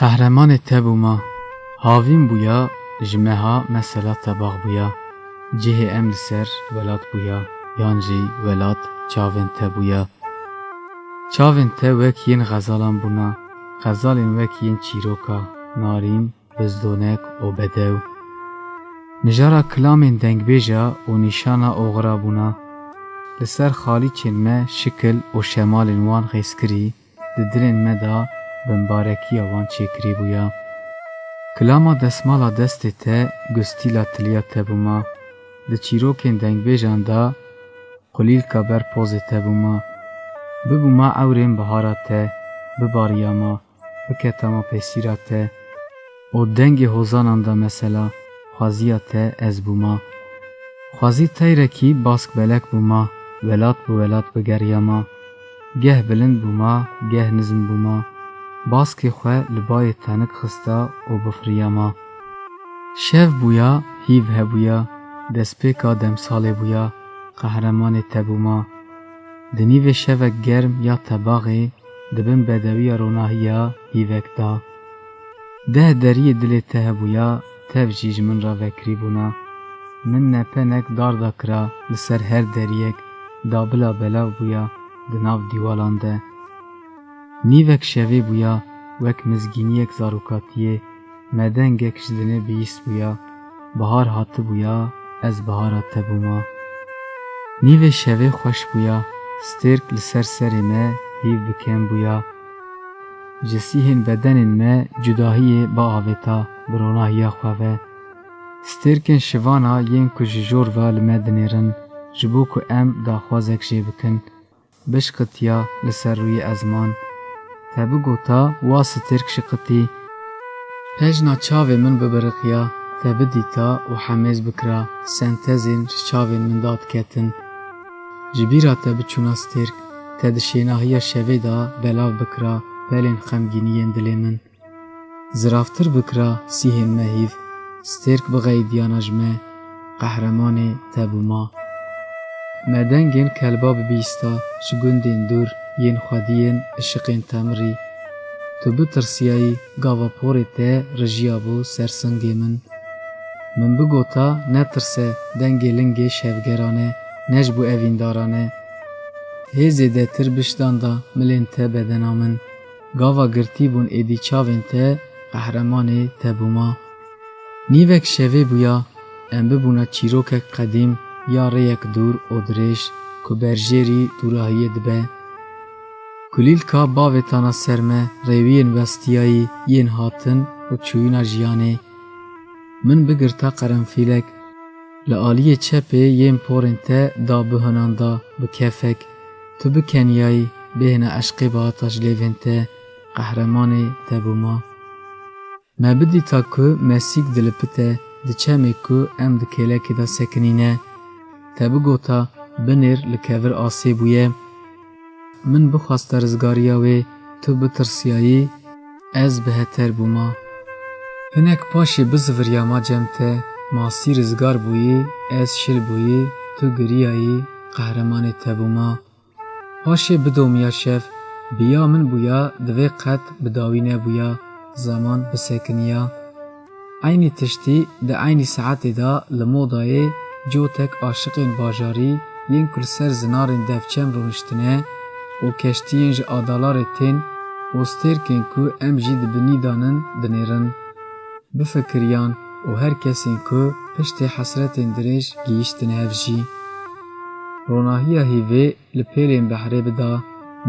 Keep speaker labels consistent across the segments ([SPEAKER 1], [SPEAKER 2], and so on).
[SPEAKER 1] قهرمان تبو ما هاوین بویا جمعها مسلا تباغ بویا جه امر سر ولاد بویا یانجی ولاد چاوین تبویا چاوین ته وک یین غزالان بونا غزالین وک یین چیروکا نارین بزدونک او بدو. نجارا کلامین دنگ بیجا و نشانا اغرا بونا. لسر خالی چن ما شکل و شمال انوان غیس کری ده درن ما دا بمبارکی آوان چه کری بویا. کلاما دسمالا دست تا گستیلا تلیا تا بوما ده چیروکن دنگ بیجان دا قلیل کبر پوز تا بوما ببوما او رن بحارا تا بباریاما بکتاما پیسیرا تا او دنگ حوزانان دا مسلا خوازیا تا از بوما خوازی تایرکی باسک بلک بوما ولات بو ولات بو گریاما گه بلند بو ما گه نزم بو ما باس کی خواه لبای تانک خستا او بفریاما شف بویا هیو ها بویا دس دم سال بویا قهرمان تبو ما دنیو شف گرم یا تباغی دبن بدوی روناهی ها هیو ده دری دل ته بویا تفجیج من را وکری بونا من نپنک دار دکرا لسر هر دریک دابلا بلاو بویا دناو دیوالان ده نیوک شوی بویا وک مزگینی اک زاروکاتیه. مدنگ اک جدنه بیست بویا. بهار حات بویا از بهار حات بوما. نیو شوی خوش بویا سترک لسر سر ما هیو بکن بویا. جسیه بدن ما جداهی با آویتا برونا هیا خواه سترکن شوانا ین کجی جور و لمدنیرن ji bo ku em daxwazek jê bikin bişqitiya li ser rûyê ezman. Te bigota wa stêrk şiqitî Pejna çavê min bibiriqiya te bidîta û hemêz bikira sentezên ji çavên min da diketin. Ji bîra te biçûna stêrk te di şênahiya şevê da belav bikira pelên xemgîniyên dilê min. Ziravtir bikira sîhên me hîv stêrk bixeyidiyana ji me qehremanê te bûma. مدنگین کلباب بیستا شگوندین دور ین خوادیین اشیقین تمری تو بو ترسیایی گاوه پوری تا رجیابو سرسنگی من. من بو گوتا نه ترسه دنگی لنگی شفگرانه نش بو اوین دارانه ملین تا بدنا من. گاوه گرتی بون ایدی چاوین تا نیوک شوی بویا انبونا ببونا چیروک قدیم ya rêyek dûr û dirêj ku berjêrî dûrahiyê dibe Kulîlka bavê tana ser me rêwiyên westiyayî yên hatin û çûyîna jiyanê. Min bigirta qerenfîlek li aliyê çepê yên porên te da bihinan da bi kefek. Tu bi keniyayî bêhna eşqê bihata ji lêvên te qehremanê te bûma. Me bidîta ku dilipite di ku em di kêlekê da sekinîne te bigota binêr li kevir asê bûye min bixwaste rizgariya wê tu bitirsiyayî ez biheter bûma hinek paşê biziviriya ma cem te masî rizgar bûyî ez şil bûyî tu giriyayî qehremanê te bûma paşê bidomiya şev biya min bûya divê qet bidawî nebûya zaman bisekiniya Aynî tiştî di aynî saetê da li modayê cotek aşiqên bajarî yên ku li ser zinarên devçem rûniştine û keştiyên ji adalarê tên û stêrkên ku em jî di binî danin dinêrin bifikiriyan û her kesên ku piştê hesretên dirêj gihîştine hev jî Ronahiya hîvê li pêlên behrê bida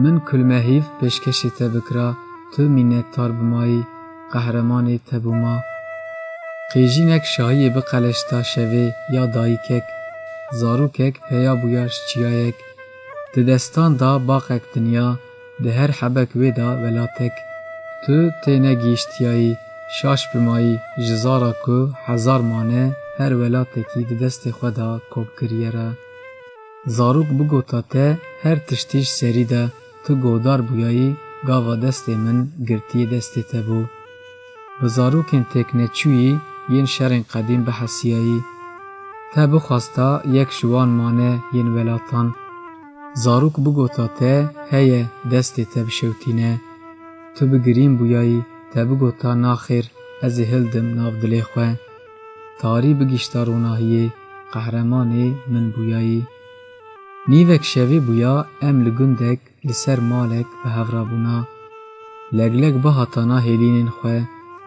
[SPEAKER 1] min kulme hîv pêşkeşê te bikira tu mînettar bimayî qehremanê te bûma ری ناکشایی به قلاش شوی یا دایکک زاروکک پیا بوغاش چیایک ددستان دا باغ دنیا ده هر حبک ودا ولاتک تو تنه گیشت یای شاش پمای زارا ک هزار مانه هر ولات کی دست خدا کو کریرا زاروک بوگو تا ته هر تشتیش سریدا تو گودار بوای گا دست من گرتی دست ته بو. زاروکن تک نه ین شر قدیم به حسیهی تا بخواستا یک شوان مانه ین ولاتان. زاروک بگو ته تا هی دست تا بشوتینه. تو بگریم بویایی تا بگو تا ناخر از هل دم ناف دلیخوه تاری بگیشتاروناهی قهرمانی من بویایی. نیوک شوی بویا ام لگندک لسر مالک به هفرابونا لگلگ با حتانا هیلین خو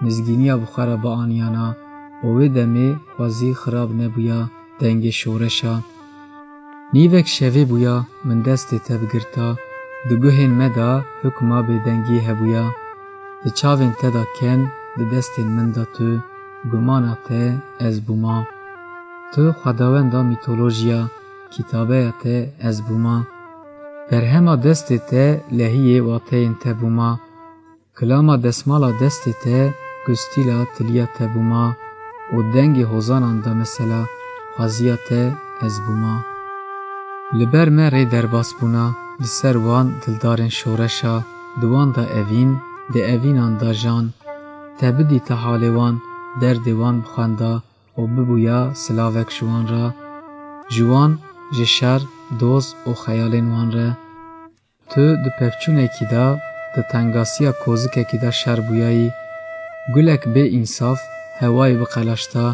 [SPEAKER 1] مزگینی او خرا با آنیانا او دمی خوزی خراب نبویا دنگ شورشا نیوک شوی بویا من دست تب گرتا دو مدا حکما به دنگی هبویا. دی چاوین تدا کن دی دست من دا تو گمانا ته از بوما. تو خداوند دا میتولوژیا کتابه ته از بوما. در همه دست ته لحیه واته انتبوما، کلاما دسمالا دست ته گستیلا تلیا تبوما و دنگ حزاناندا مثلا خوازیا ازبوما از بوما لبر من ری درباس بونا لسر وان دلدارن شورشا دوان دا اوین دا اوین جان تبدی تا در دوان بخاندا و ببویا سلاوک شوان را جوان جشار دوز و خیالین وان را تو دو پفچونه کی دا دا تنگاسیا کوزک کی شر بویایی گولک بێ ئینساف هەوای بقەلەشتا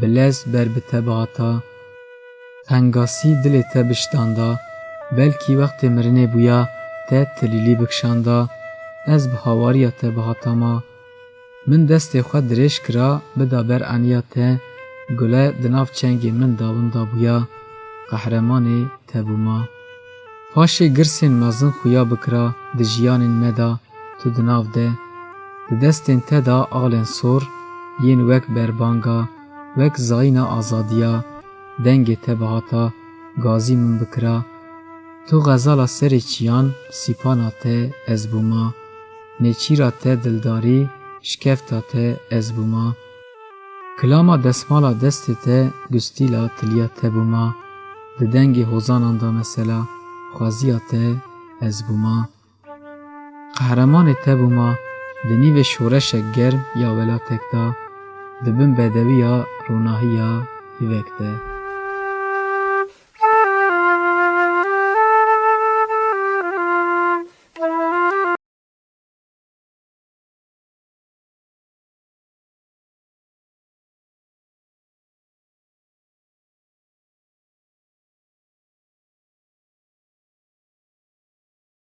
[SPEAKER 1] بلەز بربتە بەهاتا تەنگاسی دلێ تە بشتاندا بەلکی وەختێ مرنێ بووە تە تلیلی بکشاندا. ez bi havariya te bihatama min destê xwe dirêj kira bida ber eniya te gule di nav çengê min dawin dabûya qehremanê tebûma paşê girsên mezin xuya bikira di jiyanên me da tu di nav de دستین تدا آلن سور ین وک بربانگا وک زاین آزادیا دنگ تبهاتا گازی من بکرا. تو غزالا سر چیان سیپانا ته از بوما. دلداری شکفتا ازبوما از بوما. کلاما دسمالا دست ته گستیلا تلیا ته بوما. ده دنگ حوزانان مسلا از بوما. قهرمان ته بوما. د شورش گرم یا ولا تکتا د بدوی یا روناهی یا یوکته